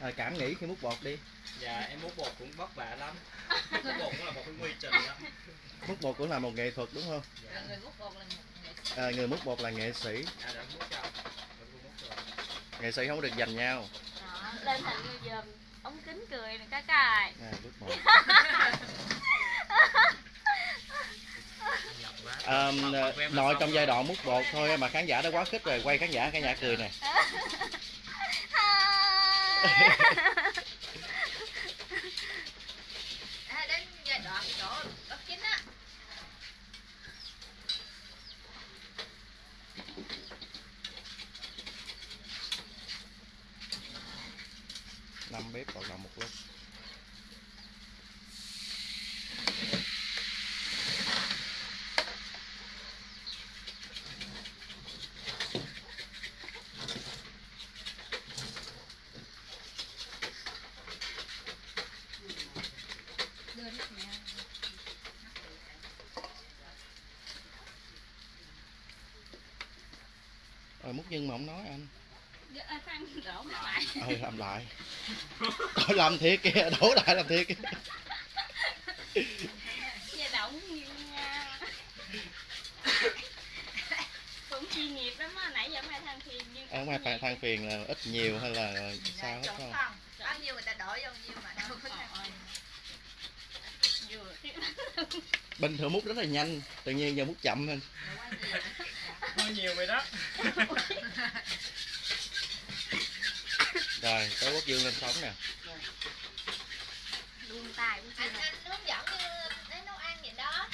à, cảm nghĩ khi múc bột đi. Dạ em múc bột cũng vất vả lắm. Múc bột cũng là một cái quy trình đó. Múc bột cũng là một nghệ thuật đúng không? Rồi người múc bột là nghệ sĩ. à, người múc bột là nghệ sĩ. Dạ đã múc cho rồi. nghệ sĩ không có được giành nhau. Đó, lên thành như giờ ống kính cười nè các cài. À, của em là nội trong rồi. giai đoạn múc bột thôi mà khán giả đã quá khích rồi quay khán giả khán giả cười nè À, đến giai đoạn chỗ bất chính á. năm bếp vào động một lúc múc nhân mà không nói anh. Phan đổ lại. Ừ làm lại. Ôi, làm thiệt kìa đổ lại làm thiệt kìa. Gia động nhiều nha. Cũng chuyên nghiệp lắm á nãy giờ mai than phiền nhưng ở ngoài than than phiền là ít nhiều hay là sao hết không? Bao nhiêu người ta đổ vô nhiêu mà đâu có bình thường múc rất là nhanh tự nhiên giờ múc chậm hơn hơi nhiều rồi đó. Rồi tới quốc dương lên sóng nè. Luôn tài của anh anh hướng dẫn như đến nấu ăn vậy đó.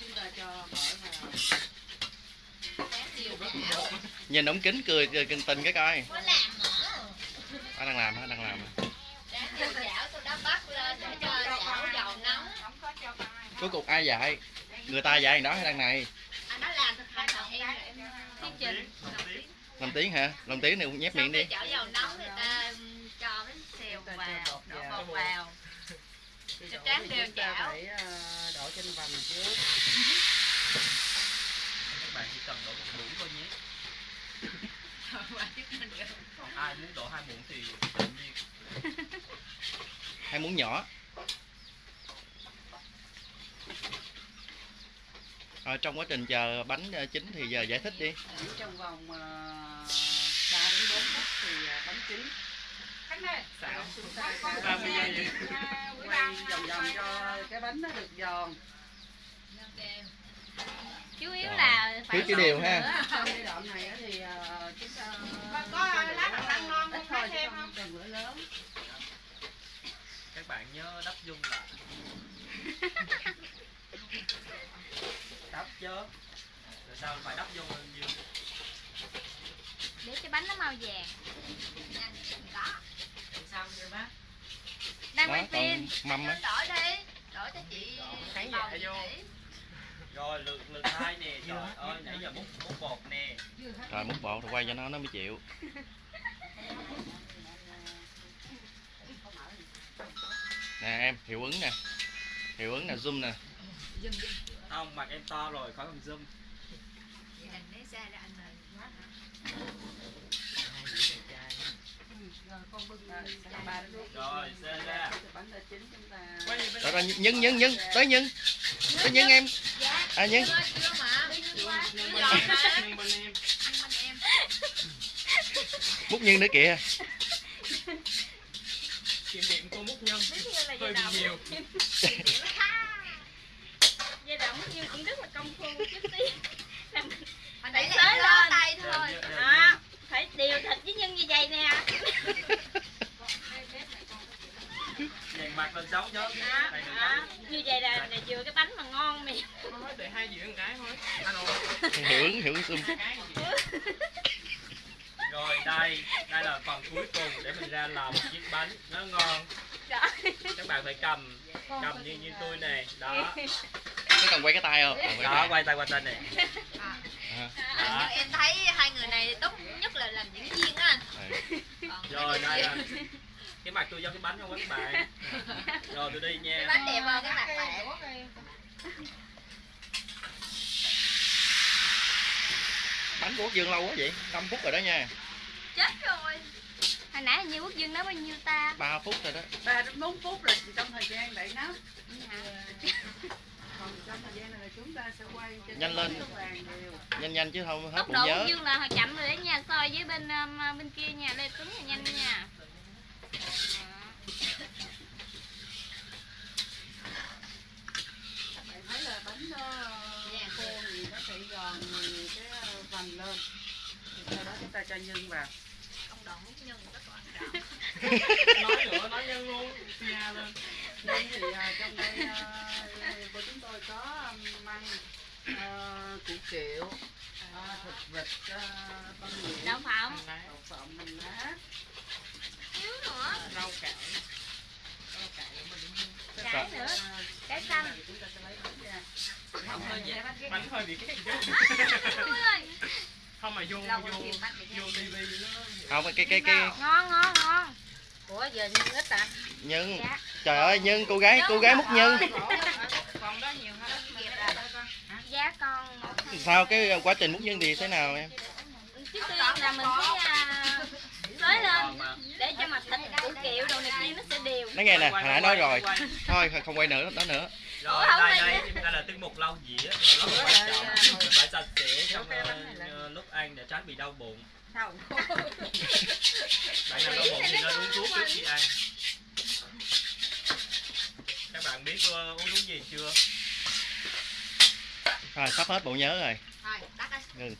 Chúng ta cho mỡ vào nhìn ống kính cười cười kinh tình cái coi. Có làm mỡ anh đang làm hả đang làm. Cuối cùng ai dạy? Người ta dạy đó hay đằng này anh nói làm thực hành còn em em thuyết trình làm tiếng hả? Làm tiếng này cũng nhép miệng đi. Chảo dầu nóng người ta um, cho mấy xèo vào đổ bột vào. Cho tráng đều chảo. phải ờ, đổ trên vành trước. Các bạn chỉ cần đổ một muỗng thôi nhé. Ai muốn đổ hai muỗng thì tự nhiên. Hay muốn nhỏ Rồi, trong quá trình chờ bánh ờ, chín thì giờ giải thích đi. Trong vòng uh, 3 đến 4 phút thì ờ, bánh chín. Xạo chúng ta ba sẽ mươi giây quay vòng vòng cho cái bánh nó được giòn. Chú yếu là phải chỉ đều ha. giai đoạn này á thì ờ, chúng ta có lá bằng lăng ngon ít thôi chứ không không? cần lửa lớn. Các bạn nhớ đắp dung lại đắp chứ rồi sao phải đắp lên dương để cho bánh nó màu vàng có. xong rồi bác? Đang đó quay phim. mâm á. Đổi đi. Đổi cho chị khán giả vô. rồi lượt lượt hai nè. Trời ơi nãy giờ múc múc bột nè. Rồi múc bột rồi quay cho nó nó mới chịu. Nè em hiệu ứng nè hiệu ứng nè zoom nè. Không mặt em to rồi khỏi cần zoom. Vậy anh lấy ra. Anh quá hả? rồi Rồi, nhân nhân nhân tới nhân tới nhân em. À nhân Chưa, chưa mà. Chưa hơi bị nhiều. Giai đoạn nhưng cũng rất là công phu chút tí. Làm- Hồi nãy Tới lên. tay thôi. đó phải điều thịt với nhân như vậy nè. Dàn mặt lên đó. nóng như vậy là, là vừa cái bánh mà ngon thôi để hai dĩa một cái thôi. Hiệu ứng zoom rồi đây. Đây là phần cuối cùng để mình ra làm một chiếc bánh. Nó ngon các bạn phải cầm cầm như như tôi này. Đó. Có cần quay cái tay không? Quay đó tay. quay tay qua tên này. À, À, đó. Em thấy hai người này tốt nhất là làm diễn viên á anh. ừ. Rồi đây là cái mặt tôi do cái bánh không các bạn? Rồi tôi đi kia, cái nha bánh đẹp hơn cái mặt bạn. bánh của quốc dương lâu quá vậy? 5 phút rồi đó nha. Chết rồi. Hồi nãy như quốc dương nói bao nhiêu ta? 3 phút rồi đó. Ba đến bốn phút là trong thời gian đẩy nắp Hả? còn trong thời gian này là chúng ta sẽ quay cho Nhanh lên. nhanh nhanh chứ không hết tốc độ nhớ. dương là hồi chậm rồi đấy nha so với bên um, bên kia nha lê tuấn là nhanh nha. Bạn thấy là bánh nó khô thì nó sẽ giòn cái vành lên. Thì sau đó chúng ta cho nhân vào ông đoạn quốc nhân rất quan nói nữa nói nhân luôn. Nha lên nhân thì à, trong đây à, của chúng tôi có măng à, củ kiệu à, thịt vịt à, tôm nhuyễn đậu phộng. đậu phộng mình lá. Thiếu nữa. Rau cải nữa. À, cải xanh. Chúng ta sẽ lấy bánh hơi dễ. Bánh hơi bị cái ơi, không mà vô vô vô tivi nó không cái cái cái ngon ngon ngon. Ủa giờ nhân ít à? Nhân dạ. Trời ơi nhân cô gái cô gái múc nhân còn đó nhiều hơn. Giá con. Một sao cái quá trình múc nhân thì thế nào em? Trước tiên là mình phải à, lên để cho mặt thịt củ kiệu đồ này kia nó sẽ đều. Nói nghe nè hồi nãy nói rồi. thôi không quay nữa đó nữa rồi đây đây đây là tiết mục lau dĩa rất là quan trọng. phải sạch sẽ trong ờ, lúc ăn để tránh bị đau bụng. Sao bạn nào đau bụng thì nên uống thuốc trước khi ăn. Các bạn biết ờ, uống thuốc gì chưa? Rồi sắp hết bộ nhớ rồi. Thôi tắt ừ